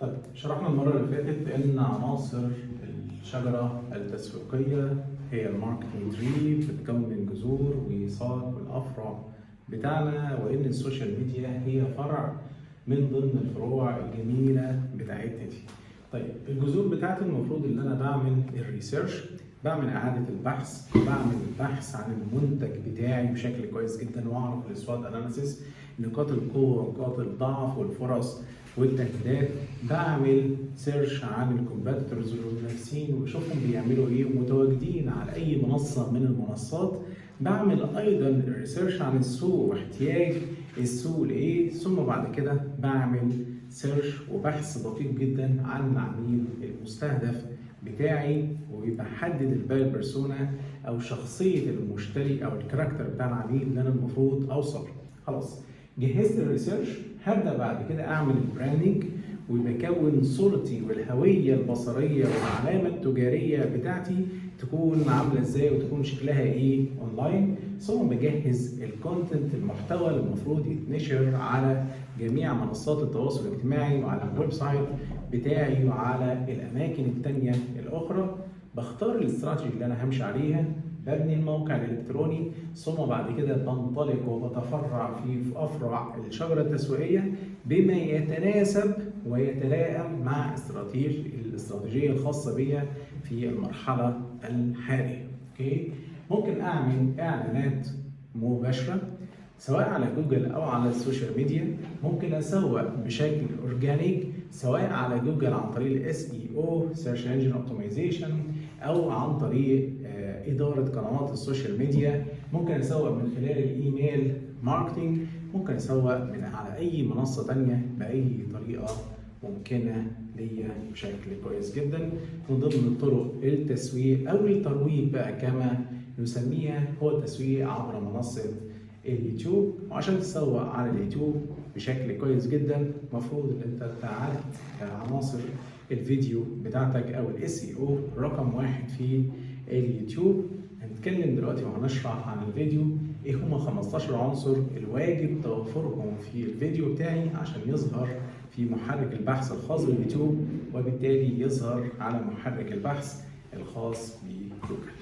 طيب شرحنا المرة اللي فاتت إن عناصر الشجرة التسويقية هي ال marketing tree بتتكون من جذور وساق والأفرع بتاعنا وإن ال social media هي فرع من ضمن الفروع الجميلة بتاعتنا دي. طيب الجذور بتاعتي المفروض إن أنا بعمل ال research بعمل إعادة البحث بعمل البحث عن المنتج بتاعي بشكل كويس جدا وأعرف ال SWOT analysis نقاط القوة ونقاط الضعف والفرص والتهديدات بعمل search عن ال competitors والمنافسين واشوفهم بيعملوا إيه ومتواجدين على أي منصة من المنصات بعمل أيضا research عن السوق واحتياج السوق لإيه ثم بعد كده بعمل search وبحث دقيق جدا عن العميل المستهدف بتاعي وبحدد ال buyer persona أو شخصية المشتري أو ال character بتاع العميل اللي أنا المفروض أوصل. خلاص جهزت ال research هبدأ بعد كده أعمل ال branding وبكون صورتي والهوية البصرية والعلامة التجارية بتاعتي تكون عاملة إزاي وتكون شكلها إيه اونلاين ثم بجهز ال content المحتوى اللي المفروض يتنشر على جميع منصات التواصل الاجتماعي وعلى ال website بتاعي وعلى الأماكن التانية الأخرى. بختار الاستراتيجي اللي أنا همشي عليها. ببني الموقع الإلكتروني ثم بعد كده بنطلق وبتفرع في أفرع الشجرة التسويقية بما يتناسب ويتلائم مع استراتيجيه الاستراتيجية الخاصة بيا في المرحلة الحالية. okay؟ ممكن أعمل إعلانات مباشرة سواء على جوجل أو على ال social media ممكن أسوق بشكل organic سواء على جوجل عن طريق ال SEO search engine optimization أو عن طريق إدارة قنوات ال social media. ممكن أسوق من خلال ال email marketing ممكن أسوق من على أي منصة تانية بأي طريقة ممكنة ليا بشكل كويس جدا. من ضمن طرق التسويق أو الترويج بقى كما نسميها هو التسويق عبر منصة اليوتيوب وعشان تسوق على اليوتيوب بشكل كويس جدا المفروض إن أنت تعالج عناصر الفيديو بتاعتك أو الإس إي أو رقم واحد في اليوتيوب. هنتكلم دلوقتي وهنشرح عن الفيديو إيه هما 15 عنصر الواجب توفرهم في الفيديو بتاعي عشان يظهر في محرك البحث الخاص باليوتيوب وبالتالي يظهر على محرك البحث الخاص بجوجل.